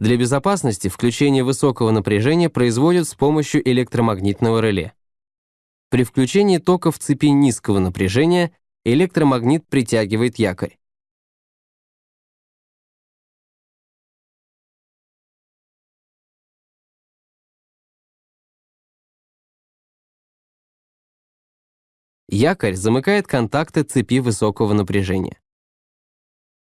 Для безопасности включение высокого напряжения производят с помощью электромагнитного реле. При включении тока в цепи низкого напряжения электромагнит притягивает якорь. Якорь замыкает контакты цепи высокого напряжения.